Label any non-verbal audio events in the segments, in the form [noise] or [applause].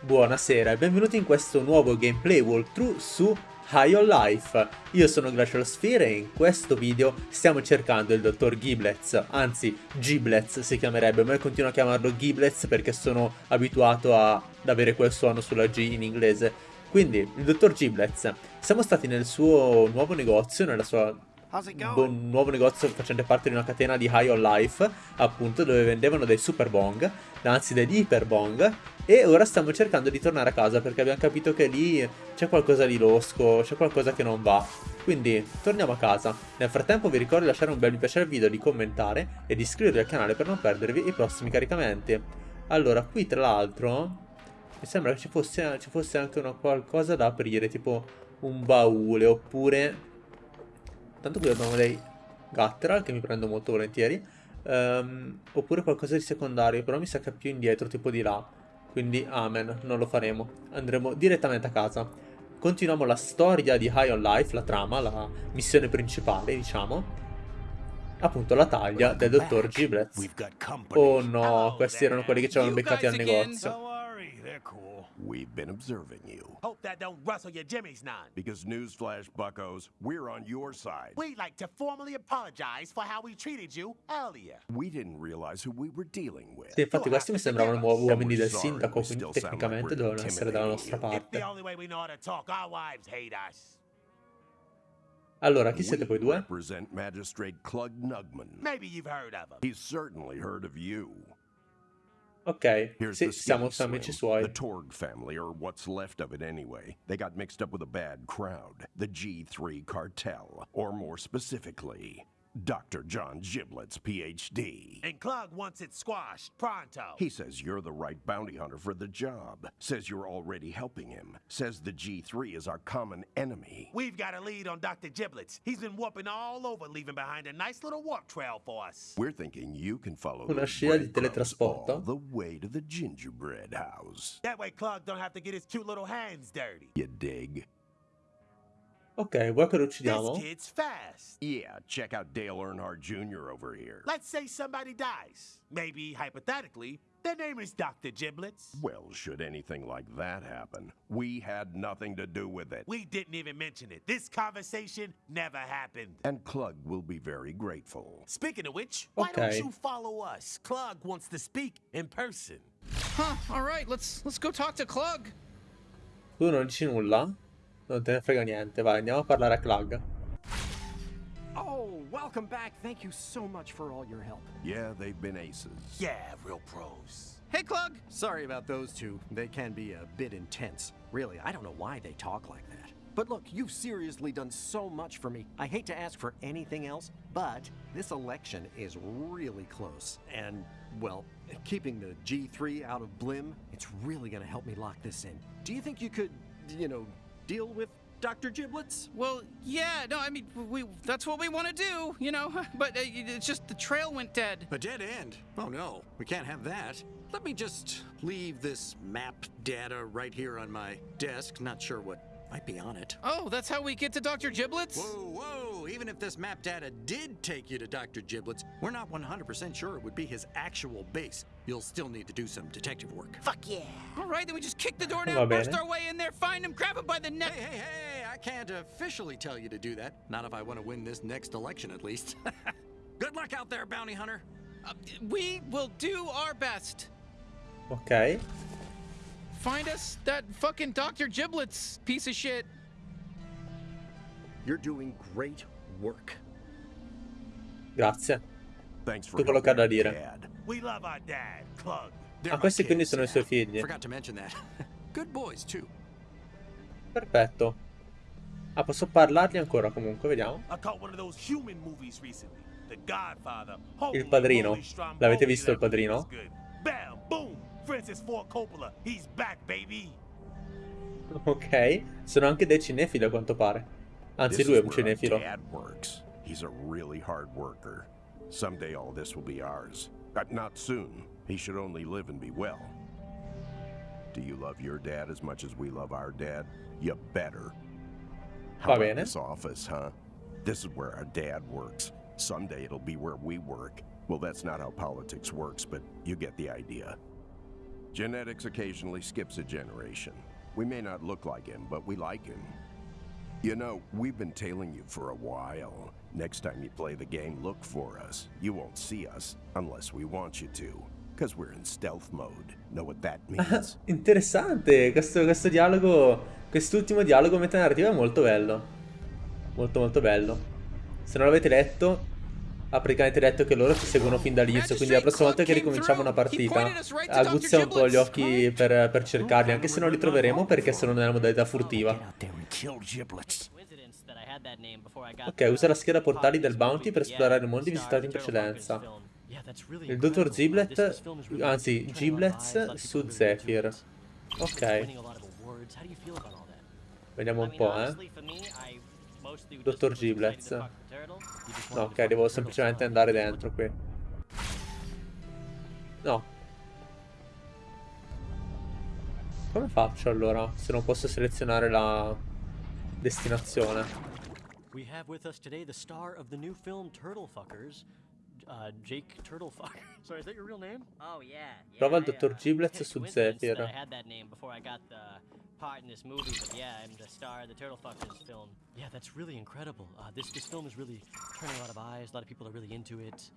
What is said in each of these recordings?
Buonasera e benvenuti in questo nuovo gameplay walkthrough su High on Life. Io sono Glacial Sphere e in questo video stiamo cercando il dottor Giblets, anzi Giblets si chiamerebbe, ma io continuo a chiamarlo Giblets perché sono abituato ad avere quel suono sulla G in inglese. Quindi, il dottor Giblets, siamo stati nel suo nuovo negozio, nella sua un nuovo negozio facente parte di una catena di High on Life, appunto, dove vendevano dei super bong, anzi degli iper bong, e ora stiamo cercando di tornare a casa perché abbiamo capito che lì c'è qualcosa di losco, c'è qualcosa che non va. Quindi torniamo a casa. Nel frattempo vi ricordo di lasciare un bel mi piace al video, di commentare e di iscrivervi al canale per non perdervi i prossimi caricamenti. Allora, qui tra l'altro mi sembra che ci fosse, ci fosse anche una qualcosa da aprire, tipo un baule, oppure Tanto qui abbiamo dei Gutteral che mi prendo molto volentieri. Um, oppure qualcosa di secondario, però mi sa che è più indietro, tipo di là. Quindi amen, non lo faremo. Andremo direttamente a casa. Continuiamo la storia di High on Life, la trama, la missione principale, diciamo. Appunto la taglia del dottor Giblets. Oh no, questi erano quelli che ci avevano beccati al negozio. We've been observing you. Hope that don't rustle your jimmies none. Because newsflash, buckos, we're on your side. We'd like to formally apologize for how we treated you earlier. We didn't realize who we were dealing with. Sì, infatti questi mi sembravano uomini del sindaco, quindi tecnicamente dovevano essere dalla nostra parte. Allora, chi siete voi due? Magistrate Maybe you've heard of him. He's certainly heard of you. Ok, Here's sì, siamo amici suoi. The Torg family, or what's left of it anyway. They got mixed up with a bad crowd. The G3 cartel, or more specifically, Dr. John Giblets, PhD. And Clug wants it squashed, pronto. He says you're the right bounty hunter for the job. Says you're already helping him. Says the G3 is our common enemy. We've got a lead on Dr. Giblets. He's been warping all over, leaving behind a nice little warp trail for us. We're thinking you can follow Una scia di teletrasporto. all the way to the gingerbread house. That way Clug don't have to get his cute little hands dirty. You dig? Ok, vuoi che lo uccidiamo? This kid's fast. Yeah, check out Dale Earnhardt Jr. over here. Let's say somebody dies. Maybe, hypothetically, their name is Dr. Giblets. Well, should anything like that happen, we had nothing to do with it. We didn't even mention it. This conversation never happened. And Clug will be very grateful. Speaking of which, why don't you follow us? Clug wants to speak in person. Huh, all right, let's let's go talk to Clug. Tu non dici nulla? Non te ne frega niente, vai, andiamo a parlare a Clug. Oh, welcome back. Thank you so much for all your help. Yeah, they've been aces. Yeah, real pros. Hey, Clug! Sorry about those two. They can be a bit intense. Really, I don't know why they talk like that. But look, you've seriously done so much for me. I hate to ask for anything else, but this election is really close. And, well, keeping the G3 out of Blim, it's really gonna help me lock this in. Do you think you could, you know, deal with Dr. Giblets? Well, yeah, no, I mean, we that's what we want to do, you know, [laughs] but uh, it's just the trail went dead. A dead end? Oh no, we can't have that. Let me just leave this map data right here on my desk. Not sure what might be on it. Oh, that's how we get to Dr. Giblets? Whoa, whoa! Even if this map data did take you to Dr. Giblets, we're not 100% sure it would be his actual base. You'll still need to do some detective work. Fuck yeah! All right, then we just kick the door down, burst our way in there, find him, grab him by the neck. Hey, hey, hey! I can't officially tell you to do that. Not if I want to win this next election, at least. [laughs] Good luck out there, bounty hunter. Uh, we will do our best. Ok. Find us that fucking Dr. Giblets piece of shit. You're doing great work. Grazie. Thanks for Tutto quello che ha da dire. Dad. We love our dad, Clug. Ah, questi quindi sono i suoi figli. Forgot to mention that. [laughs] Good boys too. Perfetto. Ah, posso parlargli ancora comunque, vediamo. Il padrino. L'avete visto il padrino? Bam, boom. Francis Ford Coppola, he's back, baby. Ok, sono anche dei cinefili a quanto pare. Anzi, lui è un cinefilo. Dad works. He's a really hard worker. Someday all this will be ours. But not soon. He should only live and be well. Do you love your dad as much as we love our dad? You better. How Va bene. this office, huh? This is where our dad works. Someday it'll be where we work. Well, that's not how politics works, but you get the idea. Genetics occasionally skips a generation. We may not look like him, but we like him. You know, we've been tailing you for a while. Next time you play the game, look for us. You won't see us unless we want you to. Because we're in stealth mode. Know what that [laughs] means? Interessante, questo, questo dialogo, quest'ultimo dialogo metanarrativo è molto bello. Molto molto bello. Se non l'avete letto, ha praticamente detto che loro ci seguono fin dall'inizio, quindi la prossima volta che ricominciamo una partita aguzza un po' gli occhi per, per cercarli, anche se non li troveremo perché sono nella modalità furtiva. Ok, usa la scheda portali del Bounty per esplorare i mondi visitati in precedenza. Il dottor Giblet, anzi Giblets su Zephyr. Ok. Vediamo un po', eh. Dottor Giblets. No, ok, devo semplicemente andare dentro qui. No. Come faccio allora, se non posso selezionare la destinazione? We have with us today the star of the new film Turtle Fuckers, uh, Jake Turtlefucker. [laughs] Sorry, is that your real name? Oh yeah. yeah Prova il dottor uh, Giblets su Zephyr. I had that name before I got the part in this movie, but yeah, I'm the star of the Turtle Fuckers film. Yeah, that's really incredible. Uh, this this film is really turning a lot of eyes. A lot of people are really into it.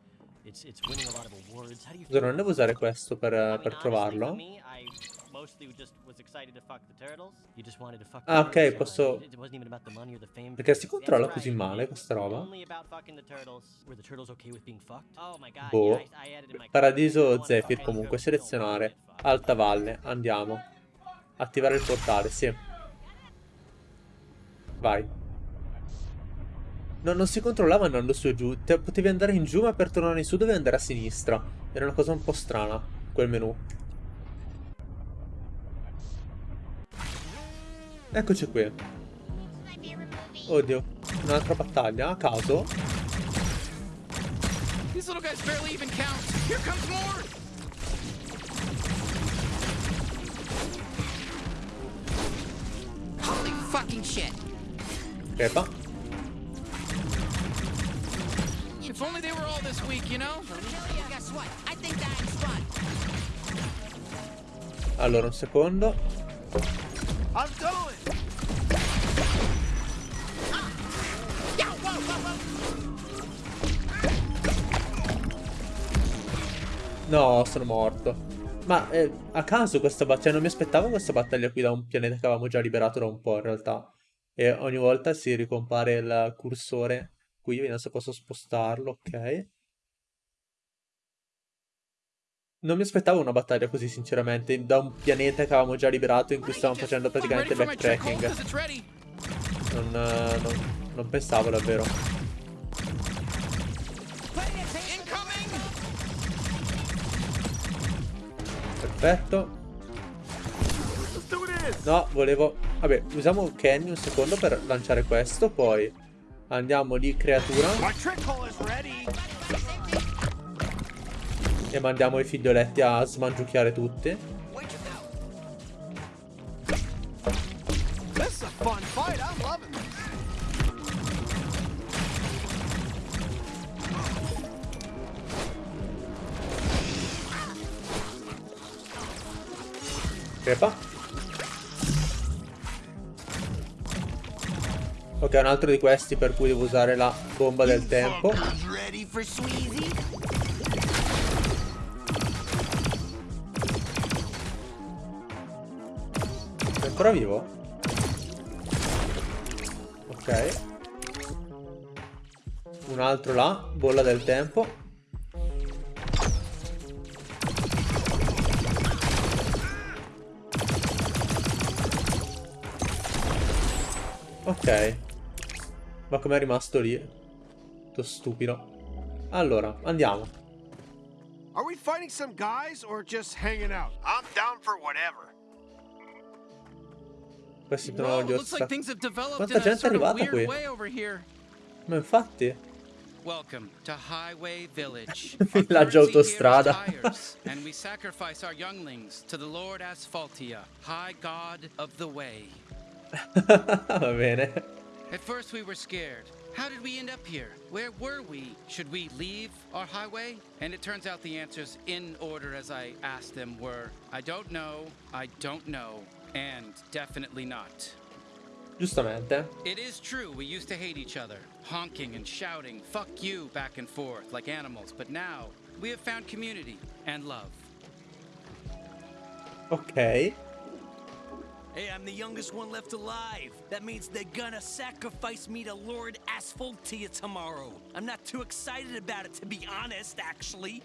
It's it's winning a lot of awards. How do you feel? non devo usare questo per, I mean, per honestly, trovarlo? For me, I mostly just was excited to fuck the turtles. You just wanted to fuck. Ah, ok, posso- It wasn't even about the money or the fame. Perché si controlla così male questa roba? Only about fucking the turtles. Were the turtles okay with being fucked? Oh my god. Boh. yeah, I, I added in my Paradiso Zephyr comunque, selezionare. Alta valle, andiamo. Attivare il portale, sì. Vai. No, non si controllava andando su e giù. Te- potevi andare in giù, ma per tornare in su dovevi andare a sinistra. Era una cosa un po' strana, quel menu. Eccoci qui. Oddio, un'altra battaglia, a caso. These little guys barely even count. Here comes more. Fucking shit. Crepa. If only they were all this week, you know? Guess what? I think that's fun. Allora, un secondo. Whoa. No, sono morto. Ma eh, a caso questa battaglia, non mi aspettavo questa battaglia qui da un pianeta che avevamo già liberato da un po' in realtà. E ogni volta si ricompare il cursore qui, vediamo se posso spostarlo, ok. Non mi aspettavo una battaglia così sinceramente, da un pianeta che avevamo già liberato in cui stavamo facendo praticamente backtracking. Non, non- non pensavo davvero. Perfetto. No, volevo... Vabbè, usiamo Kenny un secondo per lanciare questo, poi andiamo di creatura e mandiamo i figlioletti a smangiucchiare tutti. Crepa. Ok, un altro di questi per cui devo usare la bomba del tempo. È ancora vivo? Ok. Un altro là, bolla del tempo. Ok. Ma com'è rimasto lì? Tutto stupido. Allora, andiamo. Are we fighting some guys or just hanging out? I'm down for whatever. Questi sono gli developed Quanta gente è arrivata qui? Ma infatti. Welcome to Highway Village. [laughs] Villaggio autostrada. [laughs] and we sacrifice our younglings to the Lord Asphaltia, High God of the Way. [laughs] Va bene. At first we were scared. How did we end up here? Where were we? Should we leave our highway? And it turns out the answers, in order as I asked them, were I don't know, I don't know, and definitely not. Giustamente. It is true, we used to hate each other, honking and shouting, fuck you, back and forth, like animals. But now, we have found community and love. Ok. Hey, I'm the youngest one left alive. That means they're gonna sacrifice me to Lord Asphaltia tomorrow. I'm not too excited about it, to be honest, actually.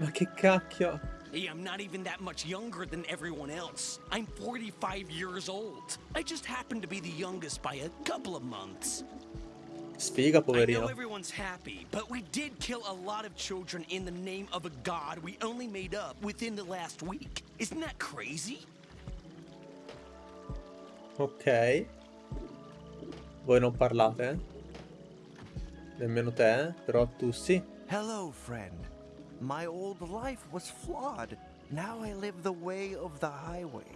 Ma che cacchio. Hey, I'm not even that much younger than everyone else. I'm 45 years old. I just happen to be the youngest by a couple of months. Sfiga, I know everyone's happy, but we did kill a lot of children in the name of a god we only made up within the last week. Isn't that crazy? Ok. Voi non parlate? Nemmeno te? Però tu sì. Hello, friend. My old life was flawed. Now I live the way of the highway.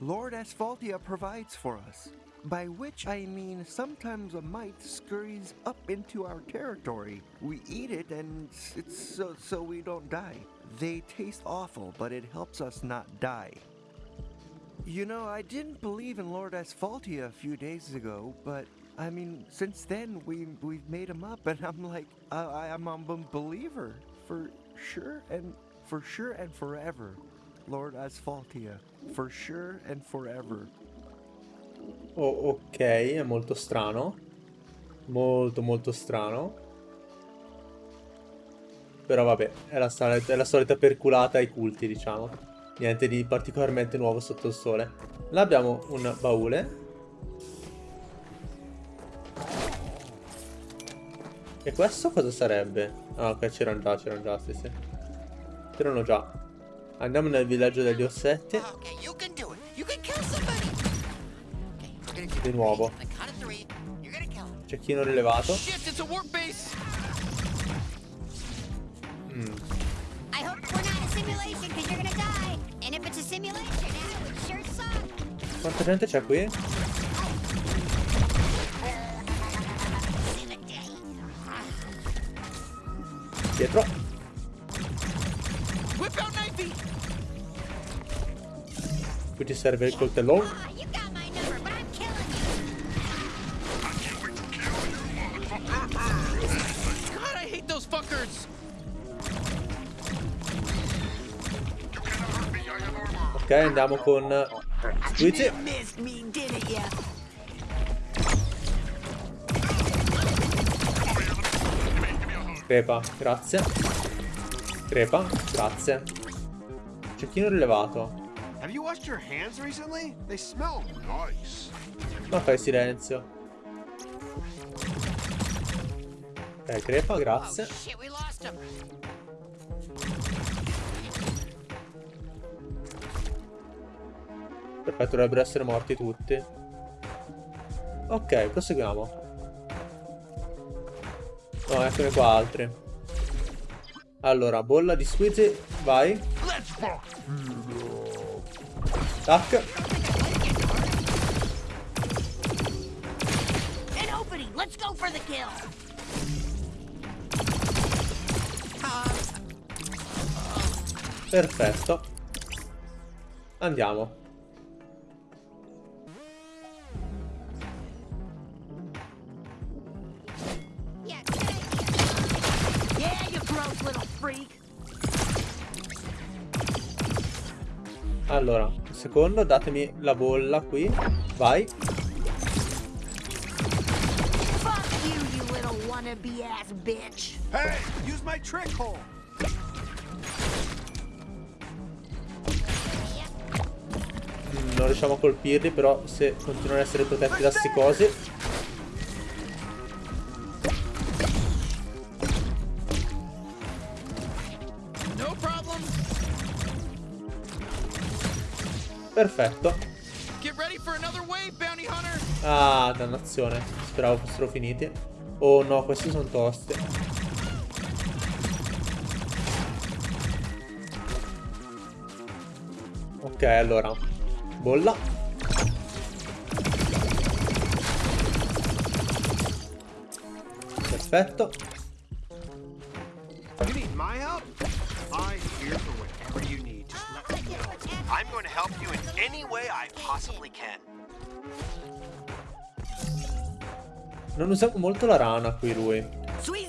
Lord Asphaltia provides for us. By which I mean sometimes a mite scurries up into our territory. We eat it and it's so so we don't die. They taste awful, but it helps us not die. You know, I didn't believe in Lord Asphaltia a few days ago, but I mean, since then we we've made him up, and I'm like, I, I am a believer for sure and for sure and forever. Lord Asphaltia, for sure and forever. Oh, ok, è molto strano. Molto, molto strano. Però vabbè, è la, solita, è la solita perculata ai culti, diciamo. Niente di particolarmente nuovo sotto il sole. Là abbiamo un baule. E questo cosa sarebbe? Ah, ok, c'erano già, c'erano già, sì, sì. C'erano già. Andiamo nel villaggio degli ossetti. Di nuovo. Cecchino rilevato. Mm. Quanta gente c'è qui? Dietro. Whip out knifey! Qui ti serve il coltellone. Ah, Ok, andiamo con Luigi. Crepa, grazie. Crepa, grazie. Cecchino rilevato. Have you washed your hands recently? They smell nice. Ma fai silenzio. Ok, crepa, grazie. Perfetto, dovrebbero essere morti tutti. Ok, proseguiamo. No, eccone qua altri. Allora, bolla di squeezy, vai. Tac. Perfetto. Andiamo. Allora, un secondo, datemi la bolla qui. Vai. Hey, use my trick hole. Non riusciamo a colpirli, però se continuano ad essere protetti da sti cosi. Perfetto. Ah, dannazione. Speravo fossero finiti. Oh no, questi sono tosti. Ok, allora. Bolla. Perfetto. Non usiamo molto la rana qui lui.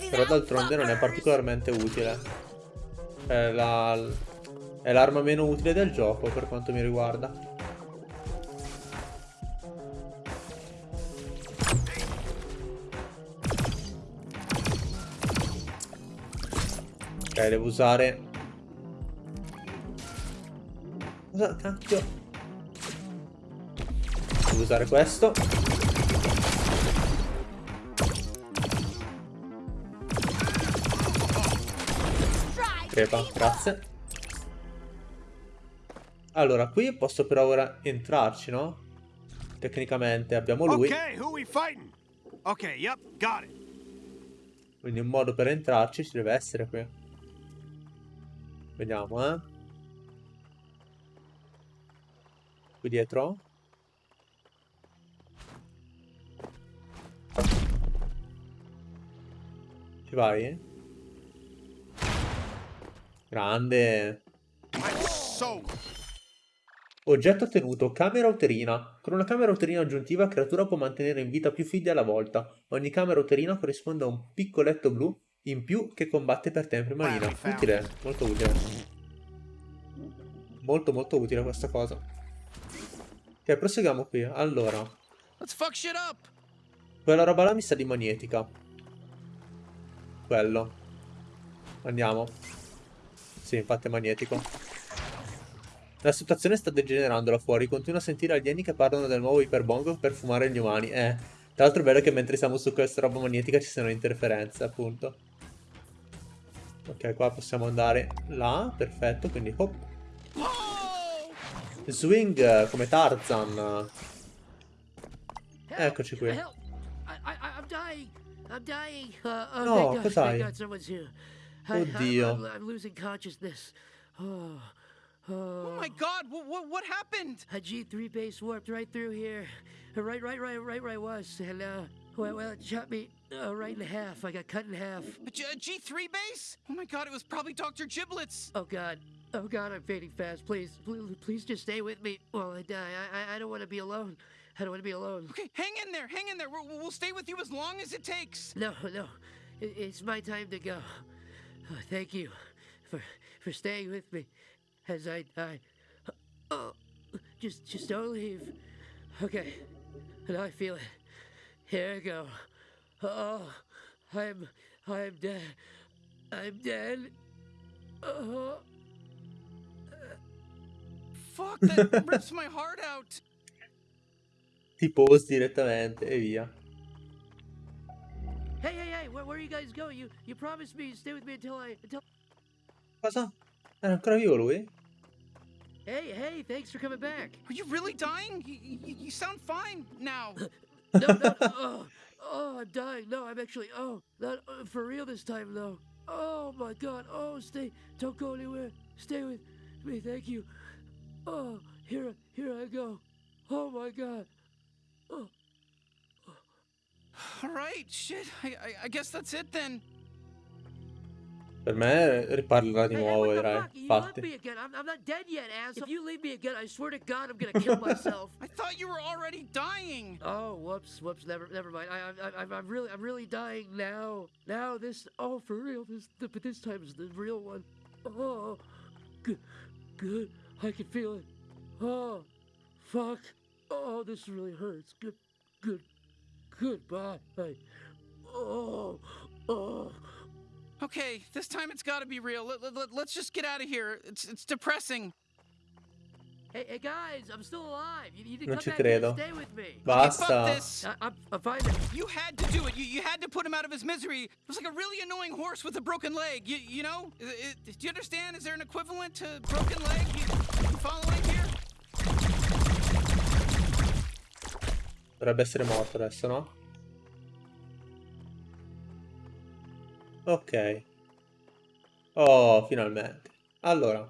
Però d'altronde non è particolarmente utile. È la... È l'arma meno utile del gioco per quanto mi riguarda. Ok, devo usare... Cosa cacchio? Devo usare questo. Crepa, grazie. Allora, qui posso però ora entrarci, no? Tecnicamente abbiamo lui. Okay, who we fighting? Okay, yep, got it. Quindi un modo per entrarci ci deve essere qui. Vediamo, eh. Qui dietro. Ci vai? Grande. Oggetto ottenuto, camera uterina. Con una camera uterina aggiuntiva, la creatura può mantenere in vita più figli alla volta. Ogni camera uterina corrisponde a un piccoletto blu in più che combatte per tempo in marina. Utile, molto utile. Molto molto utile questa cosa. Ok, proseguiamo qui. Allora. Quella roba là mi sa di magnetica. Quello. Andiamo. Sì, infatti è magnetico. La situazione sta degenerando là fuori. Continuo a sentire alieni che parlano del nuovo iperbongo per fumare gli umani. Eh. Tra l'altro è vero che mentre siamo su questa roba magnetica ci sono interferenze, appunto. Ok, qua possiamo andare là. Perfetto, quindi hop. Swing come Tarzan. Eccoci qui. Uh, oh, No, cos'hai? Thank God someone's here. I, Oddio. I'm, I'm losing consciousness. Oh, Oh my god, what, what, what happened? A G3 base warped right through here. Right, right, right, right where I was. And, uh, well, well it shot me uh, right in half. I got cut in half. A G- a G3 base? Oh my god, it was probably Dr. Giblets. Oh God. Oh God, I'm fading fast. Please, please, please just stay with me while I die. I, I, I don't want to be alone. I don't want to be alone. Okay, hang in there, hang in there. We'll, we'll stay with you as long as it takes. No, no. It, it's my time to go. Oh, thank you for for staying with me as I die. Oh, just just don't leave. Okay. Now I feel it. Here I go. Oh, I'm I'm dead. I'm dead. Oh. Fuck, that rips my heart out. [laughs] Ti pose direttamente e via. Hey, hey, hey! Where, where are you guys going? You you promised me you'd stay with me until I until. Cosa? Era ancora vivo lui? Hey, hey! Thanks for coming back. Are you really dying? You, you, you sound fine now. [laughs] no, no, oh, oh, I'm dying. No, I'm actually. Oh, not uh, for real this time though. Oh my God. Oh, stay. Don't go anywhere. Stay with me. Thank you. Oh, here, here I go. Oh my God. Oh. All right, shit. I, I, I guess that's it then. Per me riparlerà di nuovo, vedrai. Fuck, you left Infatti. me again. I'm, I'm not dead yet, ass. If you leave me again, I swear to God, I'm gonna kill myself. [laughs] I thought you were already dying. Oh, whoops, whoops. Never, never mind. I, I, I, I'm really, I'm really dying now. Now this. Oh, for real. This, but this time is the real one. Oh, good, good. I can feel it. Oh, fuck. Oh, this really hurts. Good, good, goodbye. Oh, oh. Okay, this time it's gotta be real. Let, let, let's just get out of here. It's, it's depressing. Hey, hey, guys, I'm still alive. You need to Non come ci back and credo. stay with me. Basta. Fuck this. I, I'm, I'm fine. You had to do it. You, you had to put him out of his misery. It was like a really annoying horse with a broken leg. You, you know? I- I- do you understand? Is there an equivalent to broken leg? You, you following Dovrebbe essere morto adesso, no? Ok. Oh, finalmente. Allora.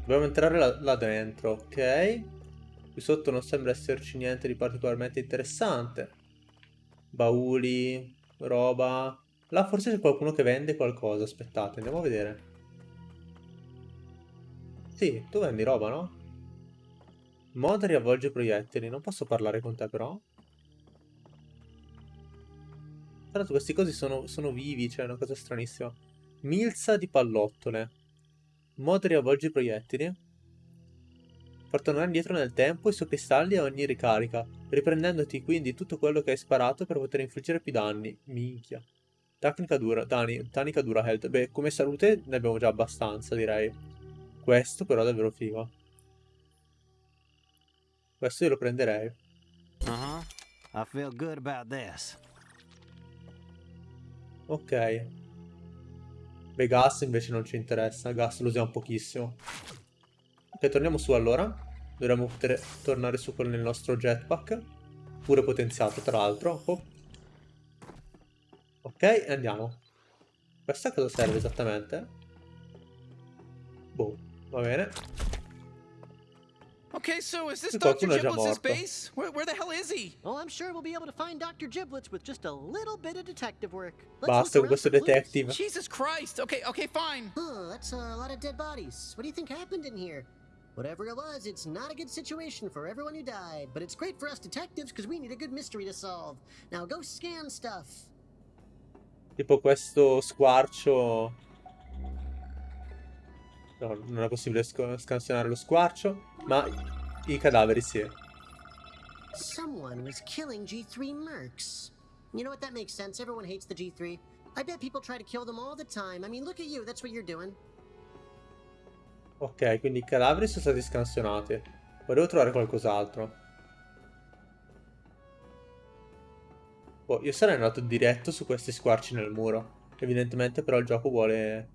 Dobbiamo entrare là, là dentro, ok? Qui sotto non sembra esserci niente di particolarmente interessante. Bauli, roba. Là forse c'è qualcuno che vende qualcosa. Aspettate, andiamo a vedere. Sì, tu vendi roba, no? Mod riavvolge proiettili. Non posso parlare con te però. Tra questi cosi sono, sono vivi, cioè è una cosa stranissima. Milza di pallottole. Mod riavvolge proiettili. Far tornare indietro nel tempo i suoi cristalli a ogni ricarica, riprendendoti quindi tutto quello che hai sparato per poter infliggere più danni. Minchia. Tecnica dura, Dani, tecnica dura health. Beh, come salute ne abbiamo già abbastanza, direi. Questo però è davvero figo. Questo io lo prenderei. About this. Ok. Beh, gas invece non ci interessa. Gas lo usiamo pochissimo. Ok, torniamo su allora. Dovremmo poter tornare su con il nostro jetpack. Pure potenziato, tra l'altro. Oh. Ok, andiamo. Questa cosa serve esattamente? Boh, va bene. Okay, so is this Dr. qualcuno Giblets' base? Where, where the hell is he? Oh, I'm sure we'll be able to find Dr. Giblets with just a little bit of detective work. Let's Basta look con questo around for clues. detective. Jesus Christ. Okay, okay, fine. Huh, that's a lot of dead bodies. What do you think happened in here? Whatever it was, it's not a good situation for everyone who died, but it's great for us detectives because we need a good mystery to solve. Now go scan stuff. Tipo questo squarcio... No, non è possibile sc- scansionare lo squarcio, ma i cadaveri sì. Someone was killing G3 mercs. You know what? That makes sense. Everyone hates the G3. I bet people try to kill them all the time. I mean, look at you. That's what you're doing. Ok, quindi i cadaveri sono stati scansionati. Volevo trovare qualcos'altro. Boh, io sarei andato diretto su questi squarci nel muro. Evidentemente però il gioco vuole...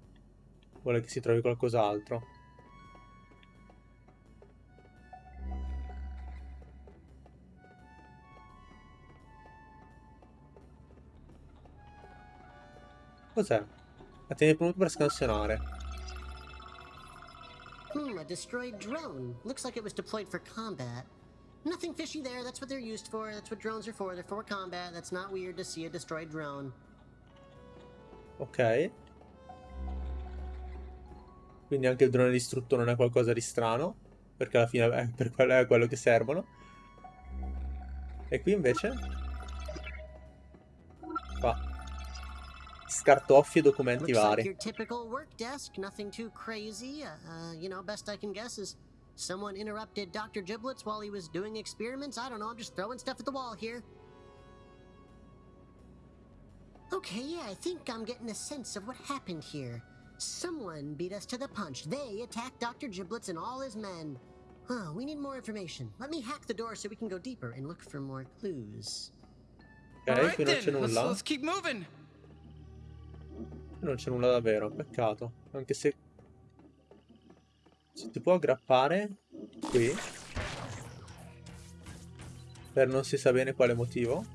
Vuole che si trovi qualcos'altro. Cos'è? La tieni premuto per scansionare. Hmm, a destroyed drone. Looks like it was deployed for combat. Nothing fishy there. That's what they're used for. That's what drones are for. They're for combat. That's not weird to see a destroyed drone. Ok. Quindi anche il drone distrutto non è qualcosa di strano. Perché alla fine è per quello, è quello che servono. E qui invece... Qua. Scartoffi e documenti Looks like vari. your typical work desk. Nothing too crazy. Uh, uh, you know, best I can guess is someone interrupted Dr. Giblets while he was doing experiments. I don't know. I'm just throwing stuff at the wall here. Okay, yeah, I think I'm getting a sense of what happened here. Someone beat us to the punch. They attacked Dr. Giblets and all his men. Huh, we need more information. Let me hack the door so we can go deeper and look for more clues. Ok, right qui non c'è then. Let's, nulla. let's keep moving. Qui non c'è nulla davvero, peccato. Anche se... Si può aggrappare qui. Per non si sa bene quale motivo.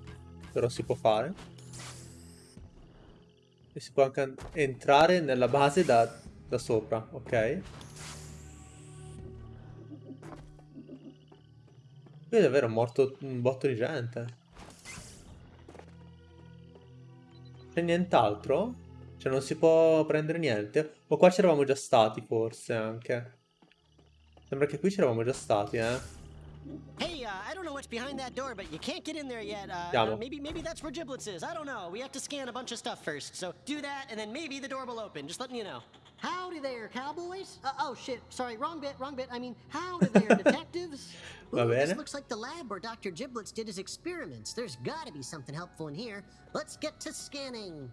Però si può fare. E si può anche an- entrare nella base da, da sopra, ok? Qui è davvero morto un botto di gente. C'è nient'altro? Cioè non si può prendere niente? O qua c'eravamo già stati forse anche. Sembra che qui c'eravamo già stati, eh. What's behind that door, but you can't get in there yet. Uh, uh, maybe, maybe that's where Giblets is. I don't know. We have to scan a bunch of stuff first. So do that, and then maybe the door will open. Just letting you know. Howdy there, cowboys. Uh, oh shit, sorry, wrong bit, wrong bit. I mean, howdy there, [laughs] detectives. Va Ooh, this looks like the lab where Dr. Giblets did his experiments. There's gotta be something helpful in here. Let's get to scanning.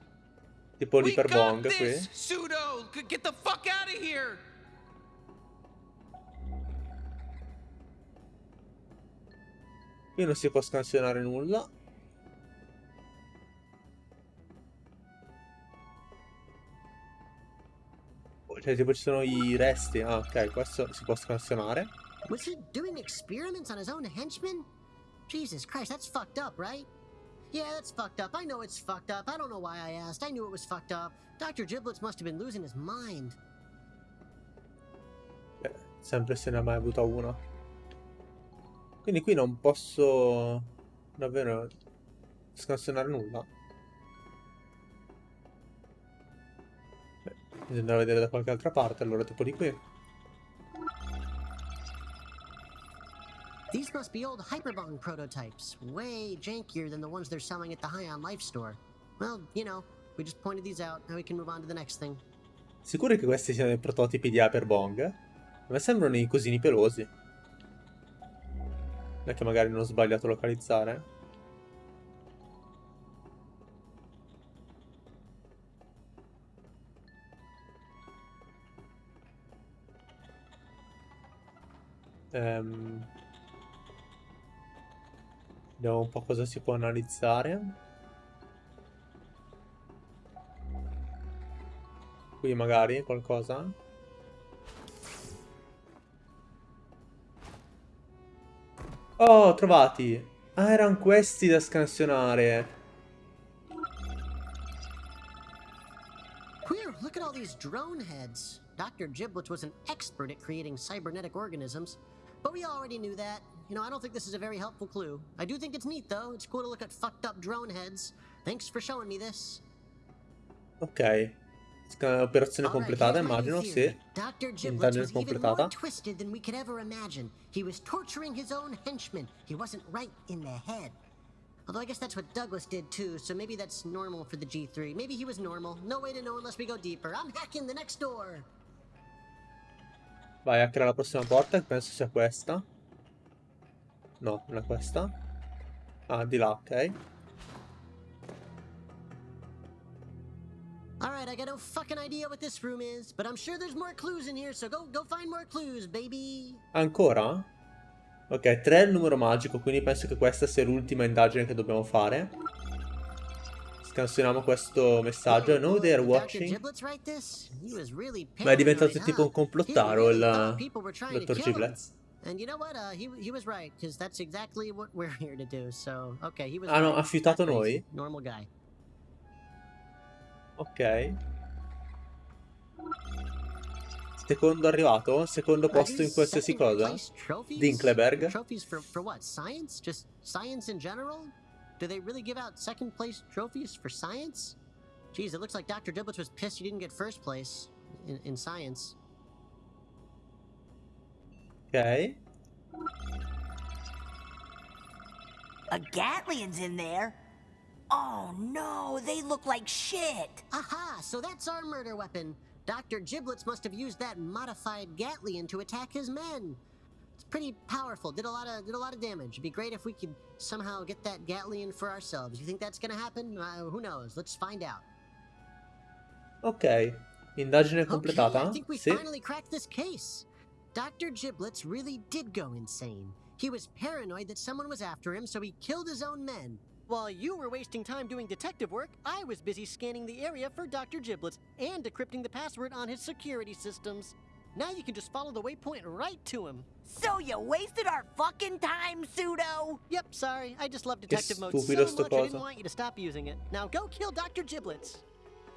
Tipo We got qui. this, pseudo. G- Get the fuck out of here. Qui non si può scansionare nulla. Cioè tipo ci sono i resti. Ah ok, questo si può scansionare. Was he doing experiments on his own henchmen? Jesus Christ, that's fucked up, right? Yeah, that's fucked up. I know it's fucked up. I don't know why I asked. I knew it was fucked up. Dr. Giblets must have been losing his mind. Beh, sempre se ne ha mai avuta una. Quindi qui non posso davvero scansionare nulla. Beh, bisogna vedere da qualche altra parte, allora tipo di qui. These must be old Hyperbong prototypes, way jankier than the ones they're selling at the High on Life store. Well, you know, we just pointed these out, now we can move on to the next thing. Sicuri che questi siano i prototipi di Hyperbong? A me sembrano i cosini pelosi. È che magari non ho sbagliato a localizzare. Ehm... Vediamo un po' cosa si può analizzare. Qui magari qualcosa. Oh, trovati! Ah, erano questi da scansionare. Whew, look at all these drone heads. Dr. Giblets was an expert at creating cybernetic organisms, but we already knew that. You know, I don't think this is a very helpful clue. I do think it's neat, though. It's cool to look at fucked up drone heads. Thanks for showing me this. Ok. Operazione completata, immagino, sì. Indagine completata. He was torturing his own henchmen. He wasn't right in the head. Although I guess that's what Douglas did too, so maybe that's normal for the G3. Maybe he was normal. No way to know unless we go deeper. I'm hacking the next door. Vai, hackera la prossima porta, che penso sia questa. No, non è questa. Ah, di là, ok. Alright, I got no fucking idea what this room is, but I'm sure there's more clues in here, so go go find more clues, baby. Ancora? Ok, 3 è il numero magico, quindi penso che questa sia l'ultima indagine che dobbiamo fare. Scansioniamo questo messaggio. I know they are watching. Ma è diventato tipo un complottaro il dottor. Giblets. And you know what? Uh, he he was right because that's exactly what we're [laughs] here to do. So okay, he was. Ah no, ha fiutato noi? Normal guy. Ok. Secondo arrivato? Secondo posto in qualsiasi cosa? Dinkleberg. Trophies for for what? Science? Just science in general? Do they really give out second place trophies for science? Geez, it looks like Dr. Giblets was pissed he didn't get first place in, in science. Ok. A Gatlian's in there? Oh no, they look like shit. Aha! So that's our murder weapon. Dr. Giblets must have used that modified Gatlian to attack his men. It's pretty powerful. Did a lot of did a lot of damage. It'd be great if we could somehow get that Gatlian for ourselves. You think that's gonna happen? Uh, who knows? Let's find out. Ok. Indagine completata. Okay. I think we Sì. finally cracked this case. Dr. Giblets really did go insane. He was paranoid that someone was after him, so he killed his own men. While you were wasting time doing detective work, I was busy scanning the area for Dr. Giblets and decrypting the password on his security systems. Now you can just follow the waypoint right to him. So you wasted our fucking time, Pseudo? Yep, sorry. I just love detective mode so much I didn't want you to stop using it. Now go kill Dr. Giblets.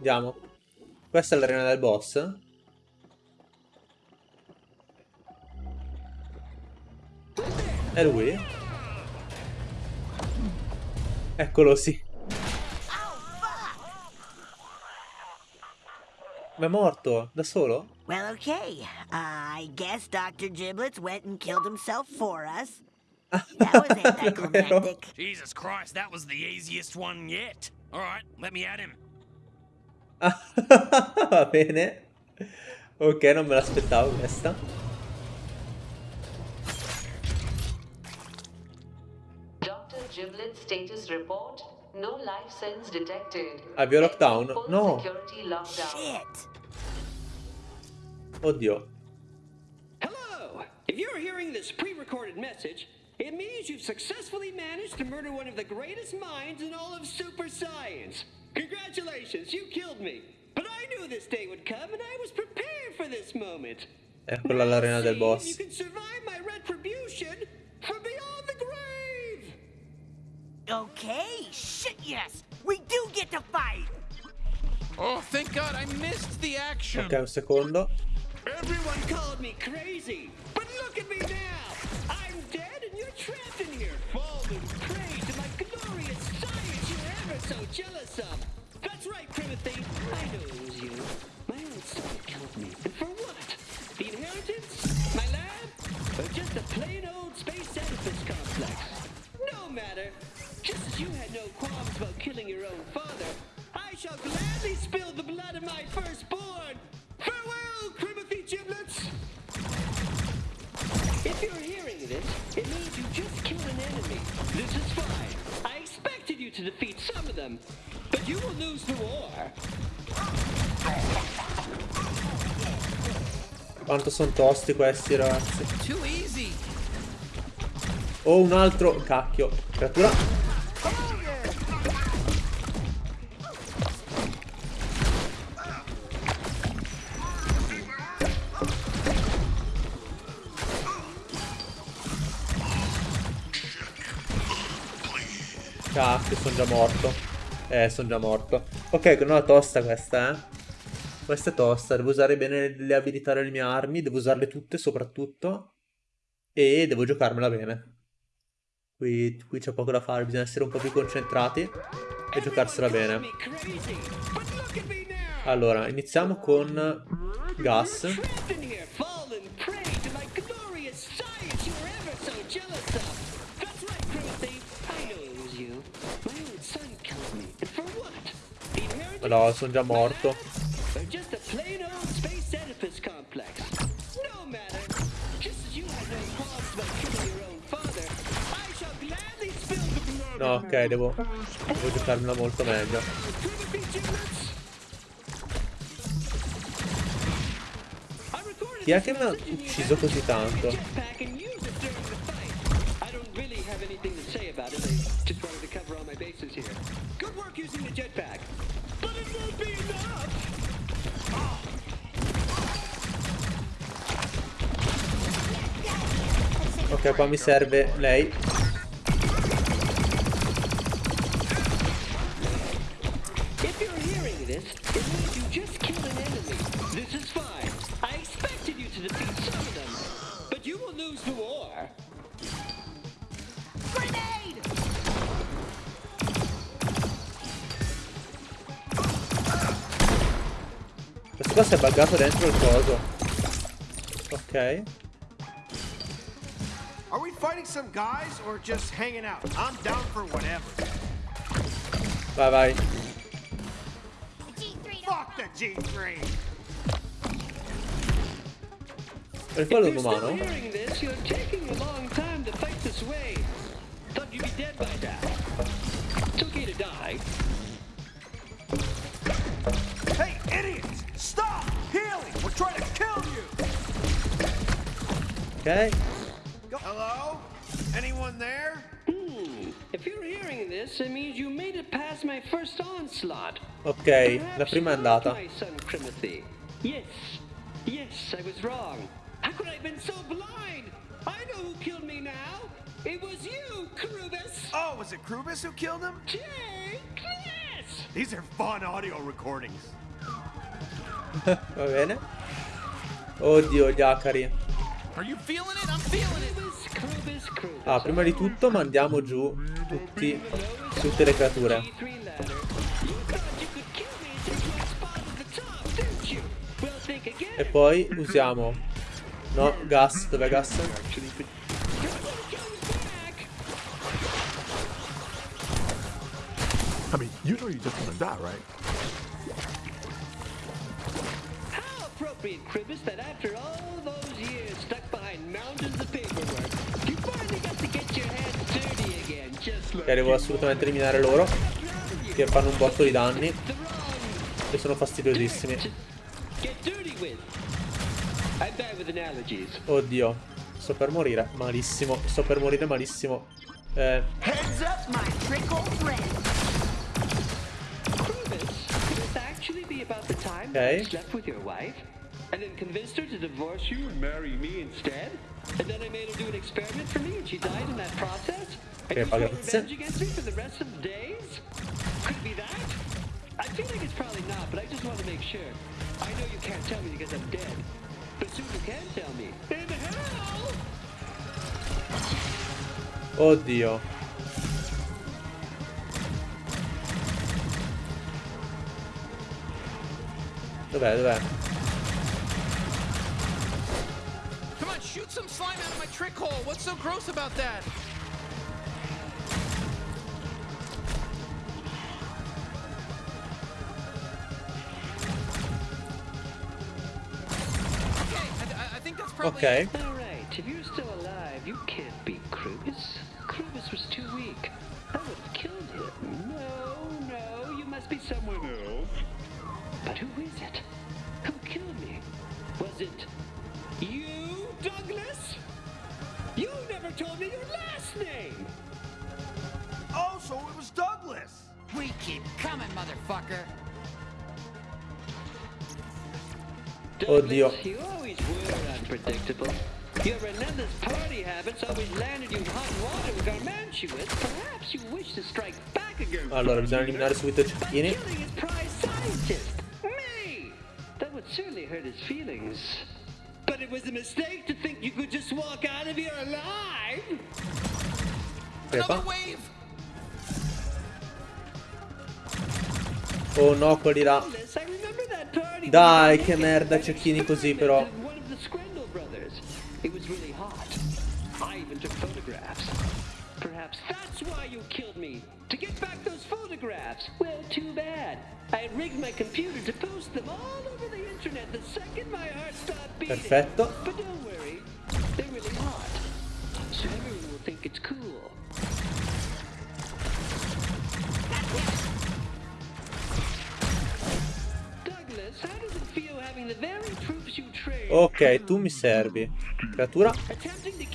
Andiamo. Questa è l'arena del boss. È lui? Eccolo, sì. Ma è morto? Da solo? Well, okay. Uh, I guess Dr. Giblets went and killed himself for us. That was [laughs] anticlimactic. Jesus Christ, that was the easiest one yet. All right, let me at him. [laughs] Va bene. Ok, non me l'aspettavo questa. Status report. No life sense detected. Avvio lockdown? Full No. Security lockdown. Oddio. Hello! If you're hearing this pre recorded message, it means you've successfully managed to murder one of the greatest minds in all of super science. Congratulations, you killed me. But I knew this day would come, and I was prepared for this moment. Eccola l'arena del You can survive my retribution Okay, shit yes! We do get to fight! Oh, thank God I missed the action! Okay, un secondo. Everyone called me crazy, but look at me now! I'm dead and you're trapped in here, bald and praised in my glorious science you're ever so jealous of! That's right, Timothy, I know it was you. My own son killed me, and for what? The inheritance? My lab? Or just a plain old space edifice complex? You had no qualms about killing your own father, I shall gladly spill the blood of my firstborn. Farewell, Crimothy Giblets! If you're hearing this, it means you just killed an enemy. This is fine. I expected you to defeat some of them, but you will lose the war. Quanto sono tosti questi ragazzi. Too easy. Ho un altro cacchio. Creatura. Morto. Eh, sono già morto. Ok, non è tosta questa, eh. Questa è tosta. Devo usare bene le abilità delle mie armi. Devo usarle tutte, soprattutto. E devo giocarmela bene. Qui, qui c'è poco da fare. Bisogna essere un po' più concentrati. E giocarsela bene. Allora, iniziamo con Gas. Spill the blood No, of ok, devo, devo giocarmela molto meglio. Chi è che mi ha ucciso così tanto? Just wanted to cover all my bases here. Good work using the jetpack. Ok, qua mi serve lei. È buggato dentro il coso. Ok. Are we fighting some guys or just hanging out? I'm down for whatever. Vai, vai. Fuck the G3! Per quello è un If you're umano? hearing this, you're taking a long time to fight this way. Thought you'd be dead by now. It's okay to die. Trying to kill you! Ok. Hello? Anyone there? Hmm. If you're hearing this, it means you made it past my first onslaught. Ok, la prima è andata. My son Crimothy. Yes. Yes, I was wrong. How could I have been so blind? I know who killed me now. It was you, Krubus. Oh, was it Krubus who killed him? Take this! These are fun audio recordings. [laughs] Va bene. Oddio, gli acari. You. Ah, prima di tutto mandiamo giù tutti, tutte le creature. E poi usiamo... No, gas. Dov'è gas? I mean, you know you're just gonna die, right? Appropriate, Kribus, that after all those years stuck behind mountains of paperwork, you finally got to get your hands dirty again, just Che devo assolutamente eliminare loro. Che fanno un botto di danni. E sono fastidiosissimi. Oddio. Sto per morire. Malissimo. Sto per morire malissimo. Eh, Heads up, my trickle friend. Krubus, could this actually be about the time Okay. that you slept with your wife? And then convinced her to divorce you and marry me instead? And then I made her do an experiment for me and she died in that process? And you grazie. revenge against me for the rest of the days? Could it be that? I feel like it's probably not, but I just want to make sure. I know you can't tell me because I'm dead. But soon you can tell me. In hell! Oh oddio. Dov'è, dov'è? Some slime out of my trick hole. What's so gross about that? Okay, I, I think that's probably Ok. Oh, Oddio. You always were. Your relentless party habits always landed you in hot water with Garmantuous. Perhaps you wish to strike back again. Ah, allora, bisogna eliminare subito cecchini. Killing his prize scientist, me! That would certainly hurt his feelings. But it was a mistake to think you could just walk out of here alive. Crepa. Oh no, quelli là. Dai, che merda, cecchini così però. One of the Scrandle brothers. It was really hot. I even took photographs. Perhaps that's why you killed me. To get back those photographs. Well, too bad. I rigged my computer to post them all over the internet the second my heart stopped beating. Perfetto. But don't worry, they're really hot. So everyone will think it's cool. Ok, tu mi servi. Creatura. attempting to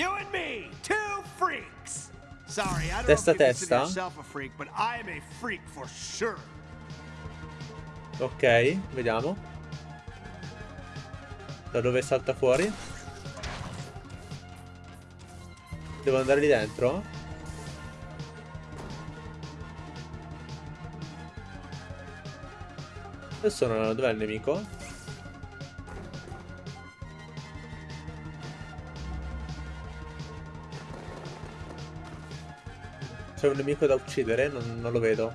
You and me, two freaks. Sorry, I don't Testa know if you consider testa. yourself a freak, but I am a freak for sure. Ok, vediamo. Da dove salta fuori? Devo andare lì dentro? Dove sono? Dov'è il nemico? C'è un nemico da uccidere? Non, non lo vedo.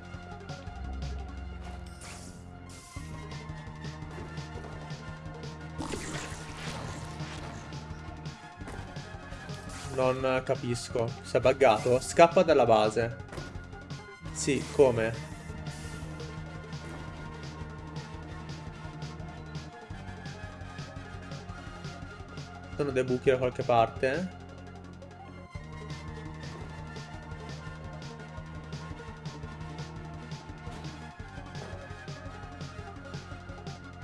Non capisco. Si è buggato? Scappa dalla base. Sì, come? Sono dei buchi da qualche parte?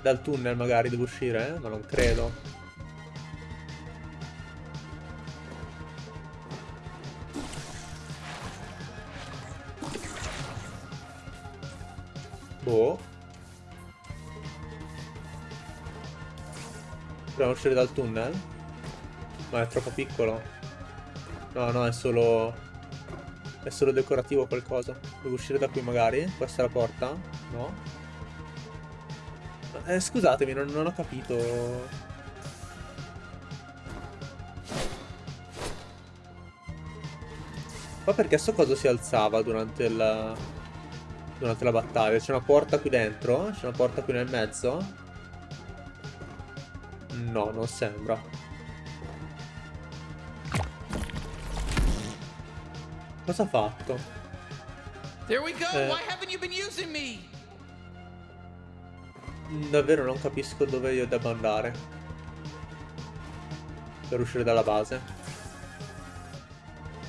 Dal tunnel magari devo uscire, eh? ma non credo. Boh. Proviamo a uscire dal tunnel? Ma è troppo piccolo. No, no, è solo... È solo decorativo qualcosa. Devo uscire da qui magari? Questa è la porta? No? Eh, scusatemi, non, non ho capito. Ma perché sto coso si alzava durante la... Durante la battaglia? C'è una porta qui dentro? C'è una porta qui nel mezzo? No, non sembra. Cosa ha fatto? There we go. Eh. Why haven't you been using me? Davvero non capisco dove io debba andare. Per uscire dalla base.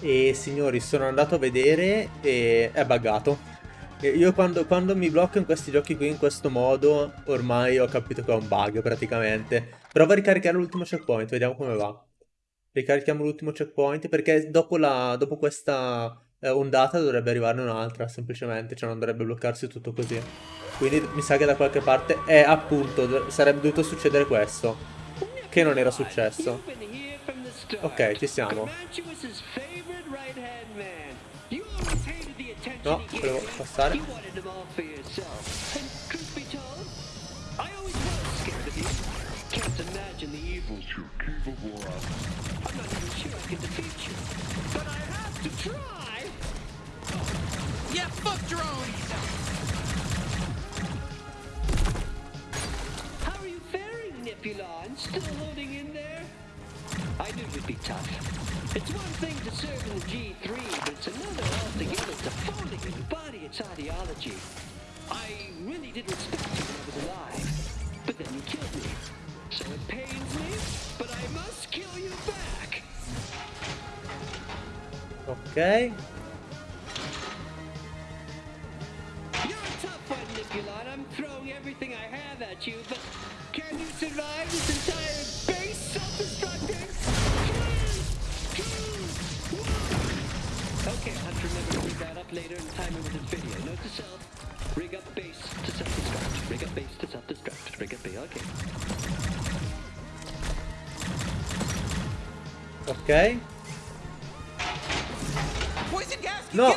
E signori, sono andato a vedere e è buggato. E io quando, quando mi blocco in questi giochi qui in questo modo, ormai ho capito che è un bug praticamente. Prova a ricaricare l'ultimo checkpoint, vediamo come va. Ricarichiamo l'ultimo checkpoint perché dopo, la, dopo questa eh, ondata dovrebbe arrivarne un'altra, semplicemente, cioè non dovrebbe bloccarsi tutto così. Quindi mi sa che da qualche parte è appunto, sarebbe dovuto succedere questo. Che non era successo. Ok, ci siamo. No, volevo passare. You wanted him Nipulon? Still holding in there? I knew you'd be tough. It's one thing to serve in the G3, but it's another altogether to fully embody its ideology. I really did respect you when I was alive, but then you killed me. So it pains me, but I must kill you back. Ok. You're a tough one, Nipulon. I'm throwing everything I have at you, but can you survive this entire base self-destructing? Okay, I'll have to remember to rig that up later and time it with this video. Note to self, rig up base to self-destruct. Rig up base to self-destruct. Rig up base, okay. Ok. Poison gas! No.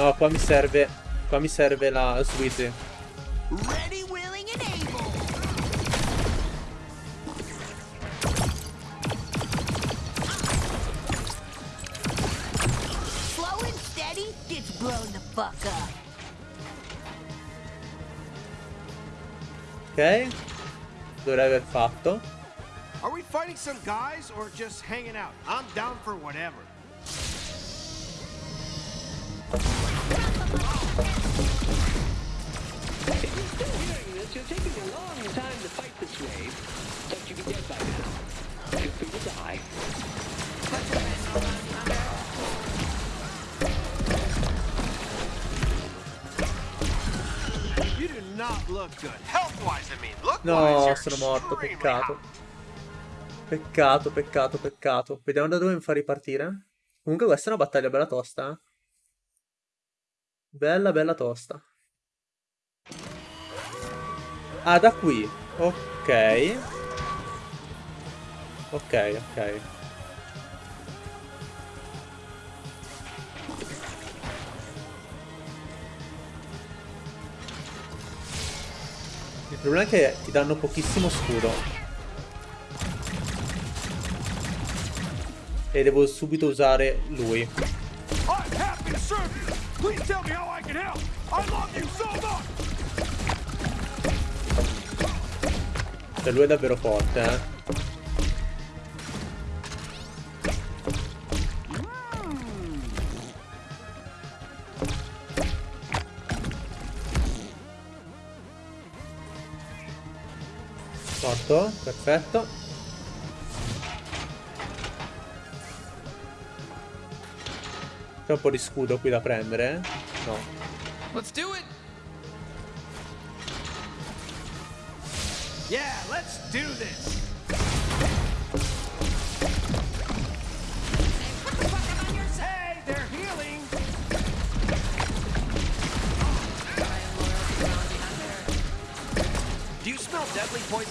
No, qua mi serve. Qua mi serve la Sweetie. Ready, willing, and able. Slow and steady gets blown the fuck up. Ok. Dovrei aver fatto. Are we fighting some guys or just hanging out? I'm down for whatever. No, sono morto, peccato. Peccato, peccato, peccato. Vediamo da dove mi fa ripartire. Comunque questa è una battaglia bella tosta, eh. Bella, bella tosta. Ah, da qui. Ok. Ok, ok. Il problema è che ti danno pochissimo scudo. E devo subito usare lui. Cioè lui è davvero forte, eh. Morto, perfetto. C'è un po' di scudo qui da prendere, eh? No. Let's do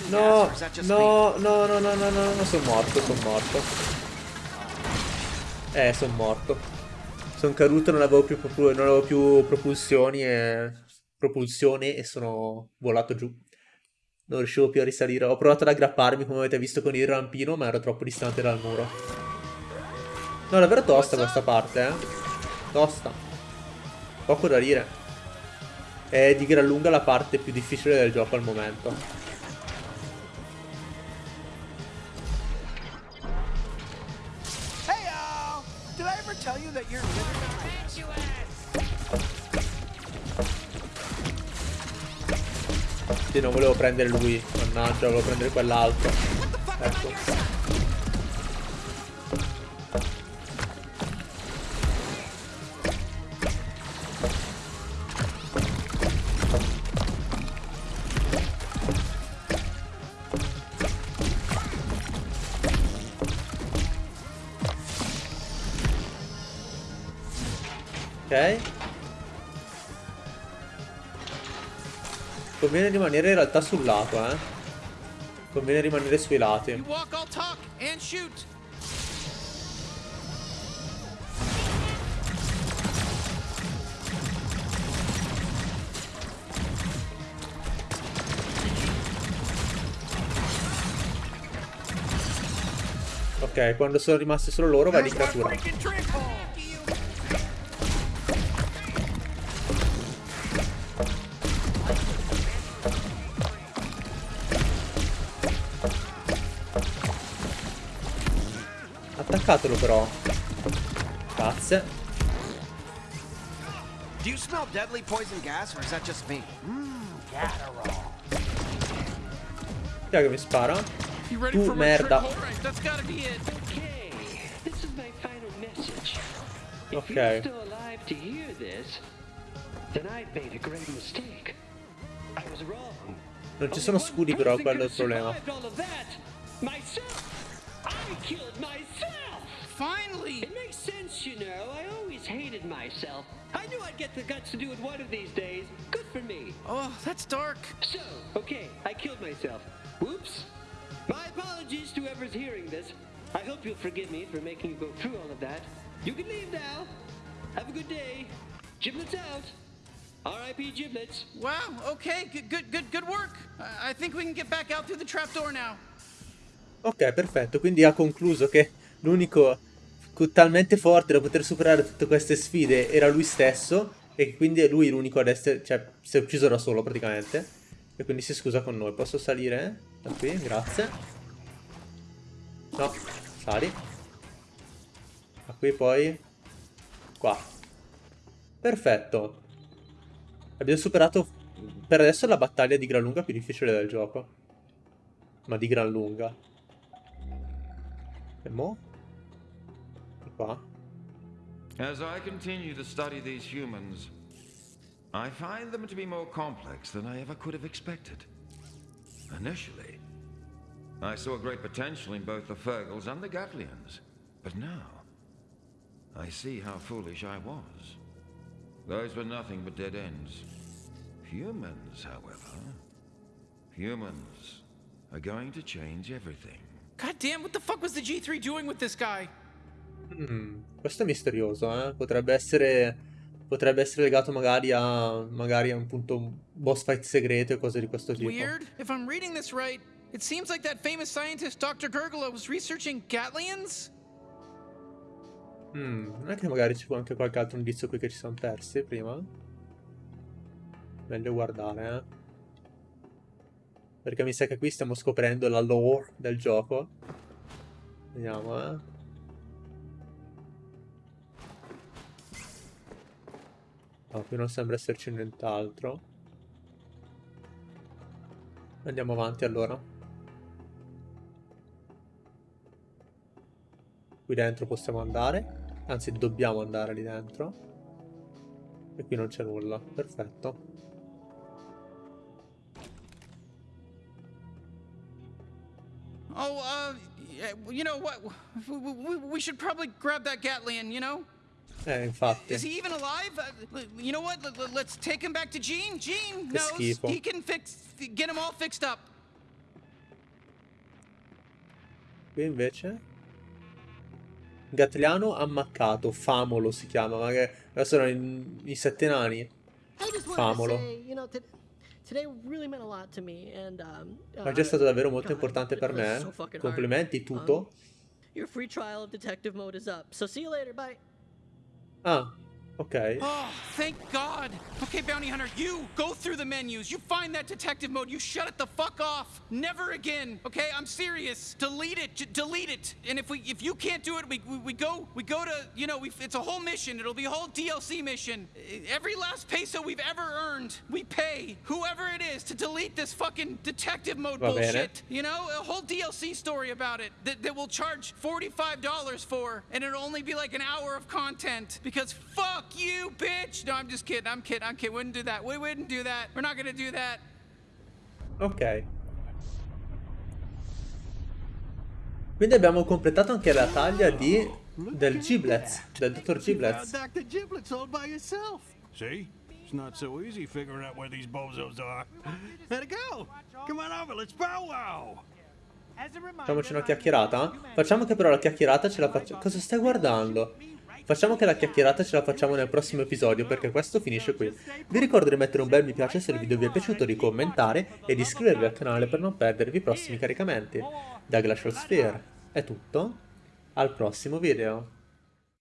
No, no, no, no, no, no, no, no, sono morto, sono morto. Eh, sono morto. Sono caduto, non avevo più, non avevo più propulsioni e... propulsione e sono volato giù. Non riuscivo più a risalire. Ho provato ad aggrapparmi, come avete visto con il rampino, ma ero troppo distante dal muro. No, davvero tosta questa parte, eh. Tosta. Poco da dire. È di gran lunga la parte più difficile del gioco al momento. Non volevo prendere lui. Mannaggia, volevo prendere quell'altro. Ecco. Conviene rimanere in realtà sul lato, eh. Conviene rimanere sui lati. Ok, quando sono rimasti solo loro vai di creatura. Attaccatelo però. Grazie. Do you smell deadly poison gas, or is that just me? Chi è che mi spara? Tu merda. Ok. Non ci sono scudi però, quello è il problema. Finally. It makes sense, you know. I always hated myself. I knew I'd get the guts to do it one of these days. Good for me. Oh, that's dark. So, okay, I killed myself. Whoops. My apologies to whoever's hearing this. I hope you'll forgive me for making you go through all of that. You can leave now. Have a good day. Giblets out. R.I.P. Giblets. Wow, okay, good, good, good, good work. I I think we can get back out through the trapdoor now. Ok, perfetto. Quindi ha concluso che l'unico co- talmente forte da poter superare tutte queste sfide era lui stesso. E quindi è lui l'unico ad essere. Cioè, si è ucciso da solo praticamente. E quindi si scusa con noi. Posso salire? Da qui, grazie. No, sali. Da qui poi. Qua. Perfetto. Abbiamo superato per adesso la battaglia di gran lunga più difficile del gioco. Ma di gran lunga. E mo? Di? As I continue to study these humans, I find them to be more complex than I ever could have expected. Initially, I saw great potential in both the Fergals and the Gatlians, but now I see how foolish I was. Those were nothing but dead ends. Humans, however, humans are going to change everything. God damn, what the fuck was the G3 doing with this guy? Mm, questo è misterioso, eh? Potrebbe essere. Potrebbe essere legato magari a. Magari a un punto. un boss fight segreto e cose di questo tipo. Weird. If I'm reading this right, it seems like that famous scientist Dr. Gurgla was researching Gatlians? Mm, non è che magari ci fu anche qualche altro indizio qui che ci siamo persi prima? Meglio guardare, eh. Perché mi sa che qui stiamo scoprendo la lore del gioco. Vediamo, eh. No, qui non sembra esserci nient'altro. Andiamo avanti allora. Qui dentro possiamo andare. Anzi, dobbiamo andare lì dentro. E qui non c'è nulla. Perfetto. Oh, uh, you know what? We, should probably grab that Gatlian, you know? Eh, infatti. Is he even alive? Uh, you know what? Let- Let's take him back to Gene. Gene Che knows schifo. he can fix, get him all fixed up. Qui invece. Gatliano ammaccato. Famolo si chiama. Ma che. Adesso sono i, i sette nani. Famolo. to say, you know, t- today really meant a lot to me, and um, è già uh, stato davvero molto God, importante per me. hard. Complimenti, tutto. Um, your free trial of detective mode is up, so see you later. Bye. Ah, ok. [gasps] Oh, thank God. Okay, Bounty Hunter, you go through the menus. You find that detective mode. You shut it the fuck off. Never again. Okay, I'm serious. Delete it. J- delete it. And if we, if you can't do it, we, we, we go, we go to, you know, we, it's a whole mission. It'll be a whole DLC mission. Every last peso we've ever earned, we pay whoever it is to delete this fucking detective mode bene. bullshit. You know, a whole DLC story about it that, that we'll charge $45 for, and it'll only be like an hour of content because fuck you, bitch. No, I'm just kidding. I'm kidding. I'm kidding. Wouldn't do that. We wouldn't do that. We're not gonna do that. Ok. Quindi abbiamo completato anche la taglia di del Giblets, del dottor Giblets. Dr. Giblets all by yourself. See? It's not so easy figuring out where these bozos are. Let it go. Come on over, let's powwow. Facciamoci una chiacchierata? Facciamo che però la chiacchierata ce la facciamo... Cosa stai guardando? Facciamo che la chiacchierata ce la facciamo nel prossimo episodio perché questo finisce qui. Vi ricordo di mettere un bel mi piace se il video vi è piaciuto, di commentare e di iscrivervi al canale per non perdervi i prossimi caricamenti. Da Glacial Sphere è tutto, al prossimo video.